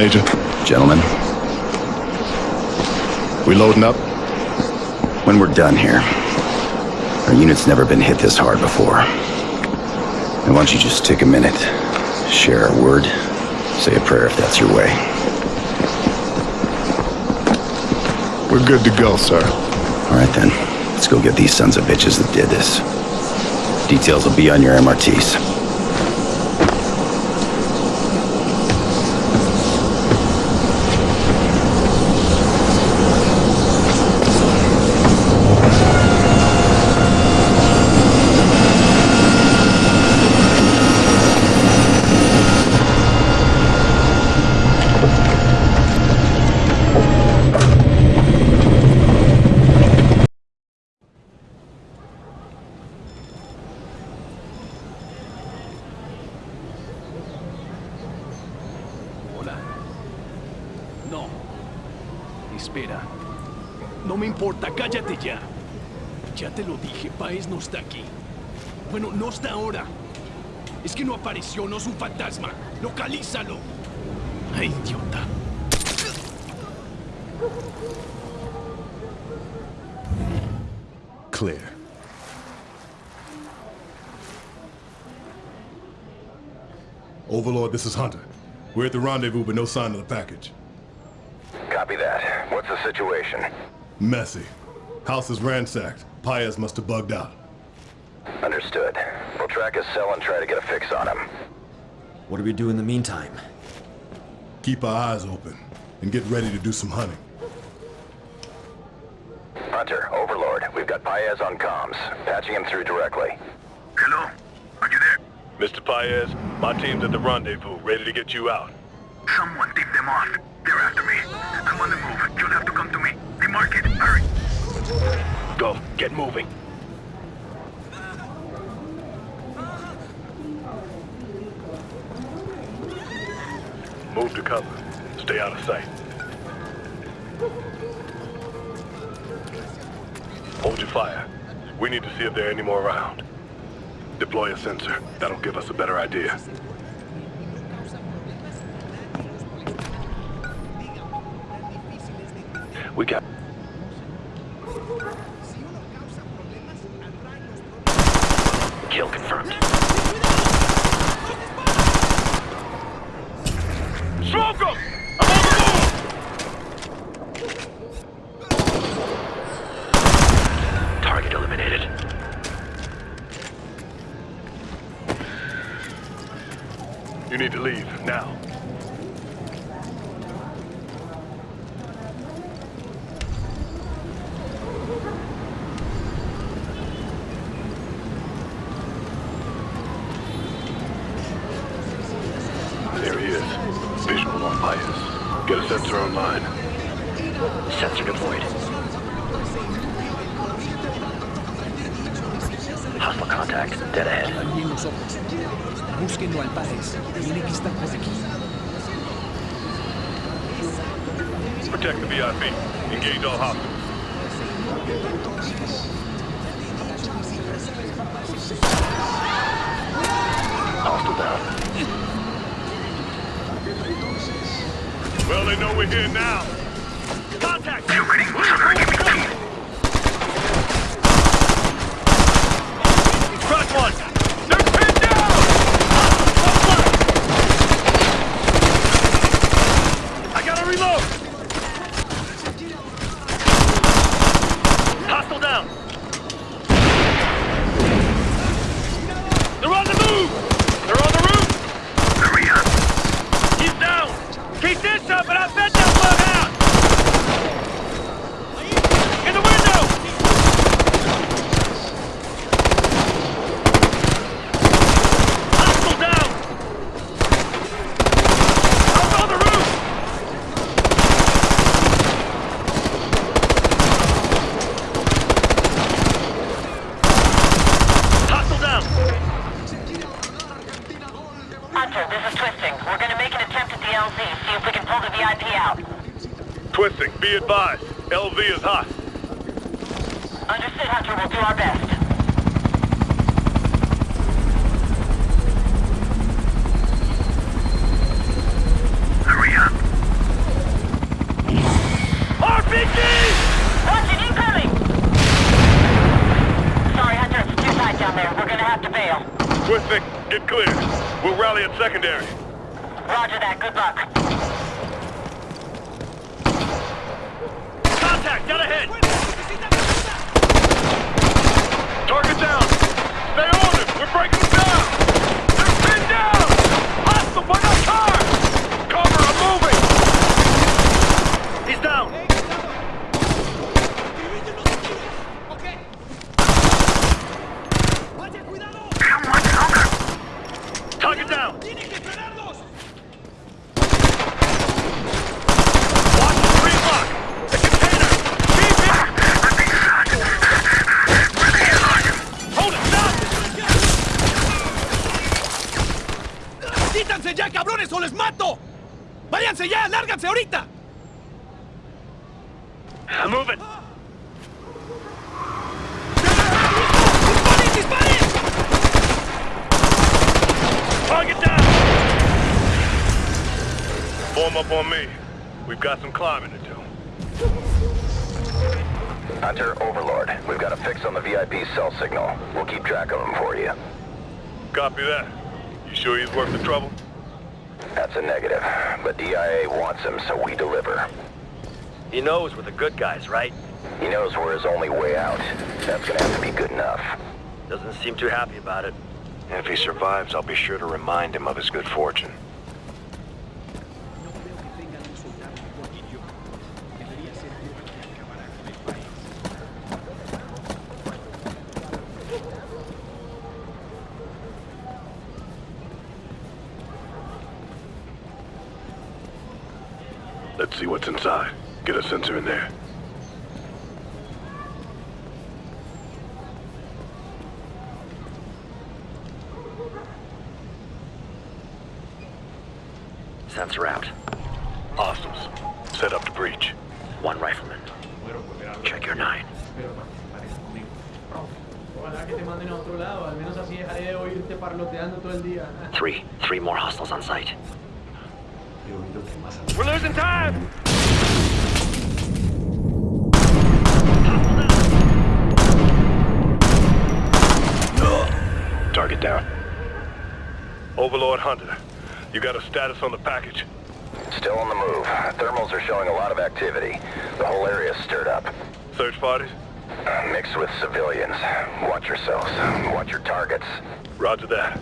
Major. Gentlemen, We loading up? when we're done here, our unit's never been hit this hard before. And why don't you just take a minute, share a word, say a prayer if that's your way. We're good to go, sir. All right then, let's go get these sons of bitches that did this. Details will be on your MRTs. No. Espera. No me importa, cállate ya. Ya te lo dije, Paez no está aquí. Bueno, no está ahora. Es que no apareció, no es un fantasma. Localízalo. Ay, idiota. Clear. Overlord, this is Hunter. We're at the rendezvous, but no sign of the package. Copy that. What's the situation? Messy. House is ransacked. Paez must have bugged out. Understood. We'll track his cell and try to get a fix on him. What do we do in the meantime? Keep our eyes open and get ready to do some hunting. Hunter, Overlord, we've got Paez on comms. Patching him through directly. Hello? Are you there? Mr. Paez, my team's at the rendezvous, ready to get you out. Someone tipped them off. They're after me. I'm on the move. You'll have to come to me. They mark it. Hurry. Go, get moving. Move to cover. Stay out of sight. Hold your fire. We need to see if there are any more around. Deploy a sensor. That'll give us a better idea. Kill confirmed. Smoke 'em! I'm on the move! Target eliminated. You need to leave, now. There he is. Visual on bias. Get a sensor online. Sensor deployed. Hostile contact. Dead ahead. Alguien los al Páez. Tiene que estar por aquí. Protect the VIP. Engage all hostiles. Well, they know we're here now. Contact! You ready? son give me teeth. One! They're pinned down! I gotta reload! Hostile down! They're on the move! They're on the roof! Hurry up. He's down! Keep this up and I bet they'll bug out! In the window! Hostile down! Up on the roof! Hostile down! Hunter, this is Twisting. We're gonna make an attempt at the LZ, see if we can pull the VIP out. Twisting, be advised. LZ is hot. Understood, Hunter. We'll do our best. Hurry up. have to bail. Twisting, get clear. We'll rally at secondary. Roger that. Good luck. Contact, got ahead! Target down. Stay on it. We're breaking them down. They're pinned down. Hostile by the car. Cover, I'm moving. He's down! How much longer? Target down! Watch the three block! The container! Keep it! I'm being shot. Really hard. Hold it, stop! ¡Quítanse ya, cabrones, o les mato! ¡Váyanse ya! ¡Lárganse ahorita! I'm moving. ¡Disparen, disparen! Target down! Form up on me. We've got some climbing to do. Hunter, Overlord. We've got a fix on the VIP cell signal. We'll keep track of him for you. Copy that. You sure he's worth the trouble? That's a negative. But DIA wants him, so we deliver. He knows we're the good guys, right? He knows we're his only way out. That's gonna have to be good enough. Doesn't seem too happy about it. If he survives, I'll be sure to remind him of his good fortune. Let's see what's inside. Get a sensor in there. Sensor out. Hostiles. Set up to breach. One rifleman. Check your nine. Ojalá que te manden a otro lado, al menos así dejaré de oírte parloteando todo el día. Three. Three more hostiles on site. We're losing time! Target down. Overlord Hunter, you got a status on the package? Still on the move. Thermals are showing a lot of activity. The whole area's stirred up. Search parties? Uh, mixed with civilians. Watch yourselves. Watch your targets. Roger that.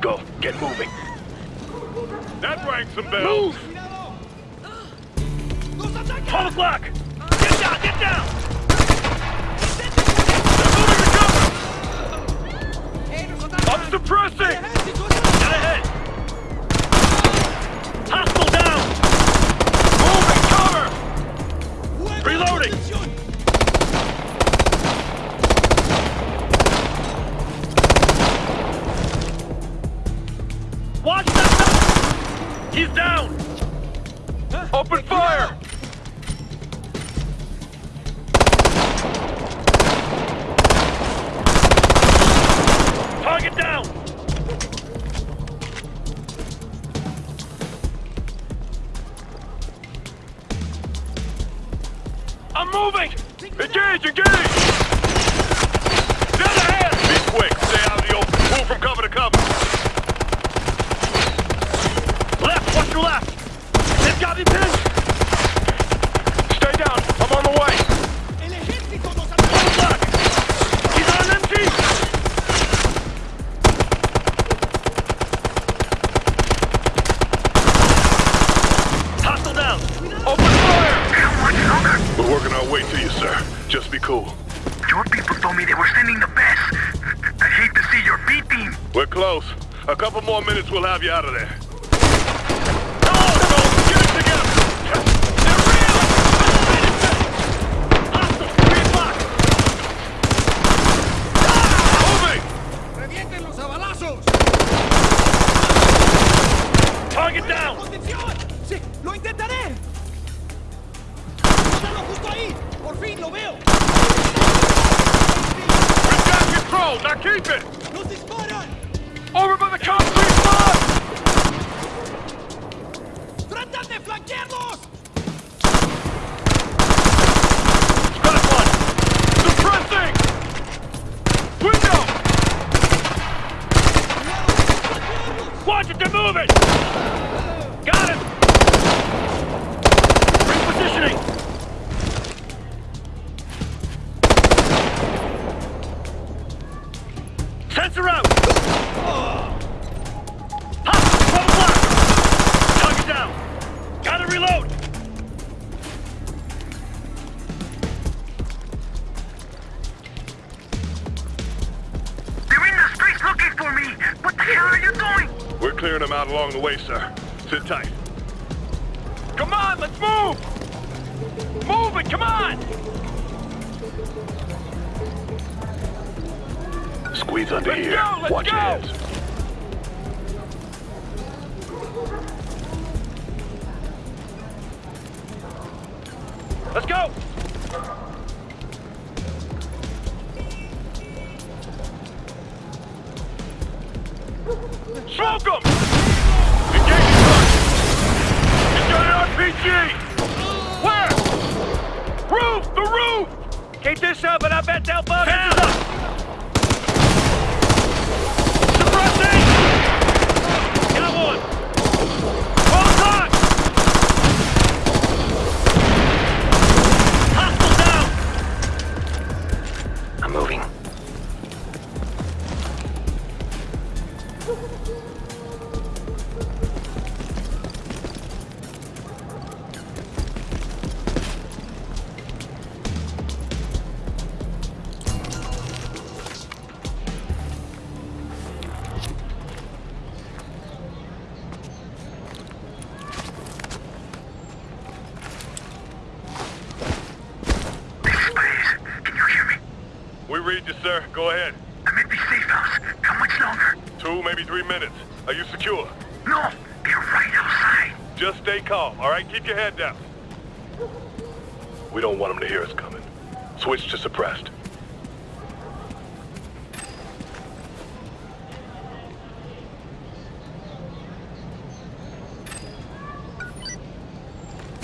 Go, get moving. That rang some bells. Move! 12 o'clock! Get down, be cool. Your people told me they were sending the best. I hate to see your B team. We're close. A couple more minutes, we'll have you out of there. Come on, goal! Now keep it! Over by the concrete block! De one! Suppressing! Window! Watch it, they're moving! Squeeze under Let's here. go, let's Watch go. heads. Let's go! Smoke 'em! Sir. Go ahead. I'm at the safe house. How much longer? Two, maybe three minutes. Are you secure? No, they're right outside. Just stay calm, all right? Keep your head down. We don't want them to hear us coming. Switch to suppressed.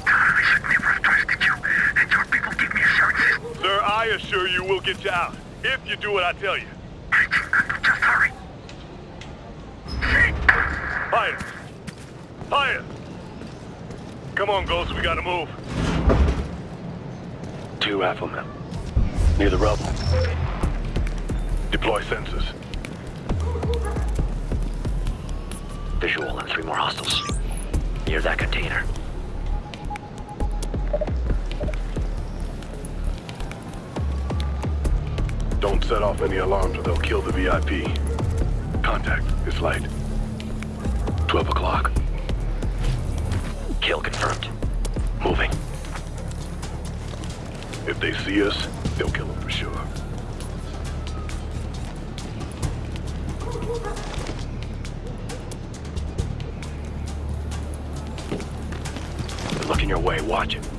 I should never trusted you. And your people give me assurances. Sir, I assure you we'll get you out. If you do what I tell you. Just hurry. Come on, Ghost, we gotta move. Two riflemen. Near the rubble. Deploy sensors. Visual and three more hostiles. Near that container. Don't set off any alarms or they'll kill the VIP. Contact is light. 12 o'clock. Kill confirmed. Moving. If they see us, they'll kill them for sure. Looking your way. Watch it.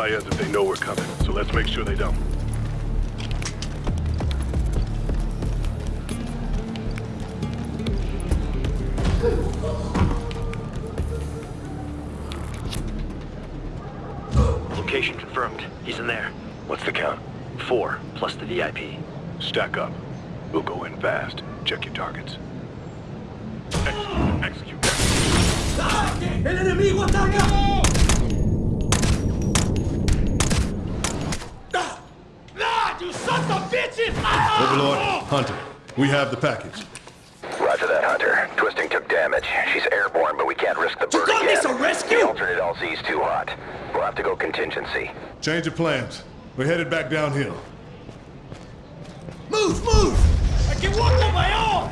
They'll Paez if they know we're coming, so let's make sure they don't. Location confirmed. He's in there. What's the count? Four, plus the VIP. Stack up. We'll go in fast. Check your targets. Execute. Execute. ¡El enemigo ataca! Ah, you sons of bitches! Overlord, Hunter, we have the package. Roger that, Hunter. Twisting took damage. She's airborne, but we can't risk the bird call again. this a rescue? The alternate LZ's too hot. We'll have to go contingency. Change of plans. We're headed back downhill. Move, move! I can walk on my own!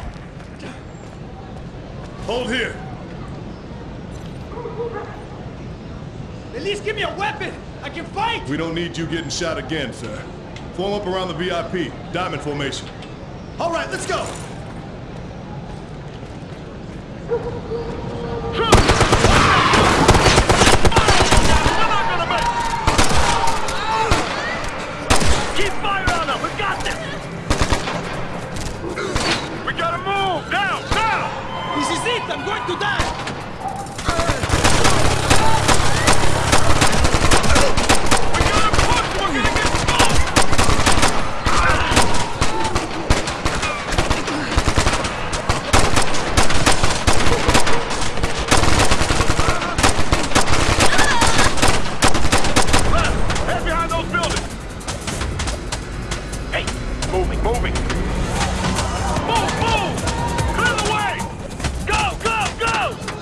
Hold here. At least give me a weapon! I can fight! We don't need you getting shot again, sir. Form up around the VIP. Diamond formation. All right, let's go! Keep fire on them! We got this! We gotta move! Down! Down! This is it! I'm going to die!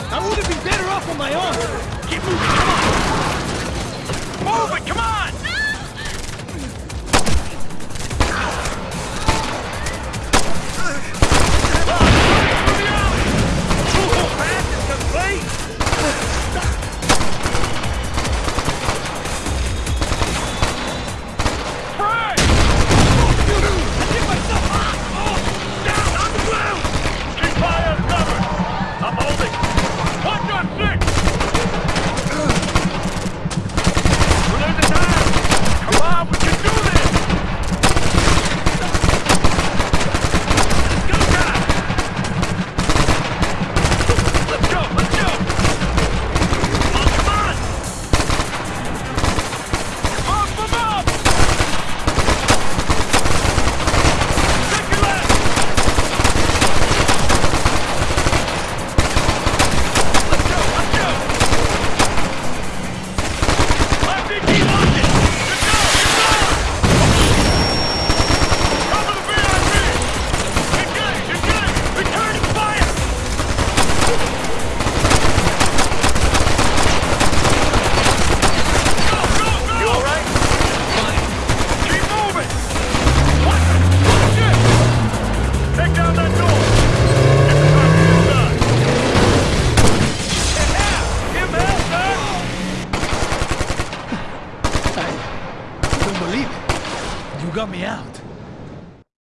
I would have been better off on my own. Get moving, come on. Move it, come on!